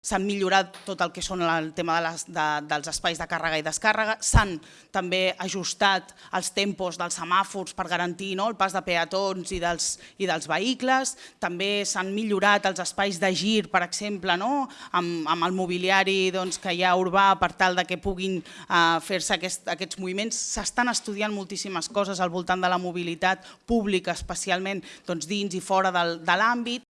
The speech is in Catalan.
S'han millorat tot el que són el tema de les, de, dels espais de càrrega i descàrrega, s'han també ajustat els tempos dels semàfors per garantir no, el pas de peatons i dels, i dels vehicles, també s'han millorat els espais de gir, per exemple, no, amb, amb el mobiliari doncs, que hi ha urbà per tal de que puguin eh, fer-se aquest, aquests moviments. S'estan estudiant moltíssimes coses al voltant de la mobilitat pública, especialment doncs, dins i fora del, de l'àmbit.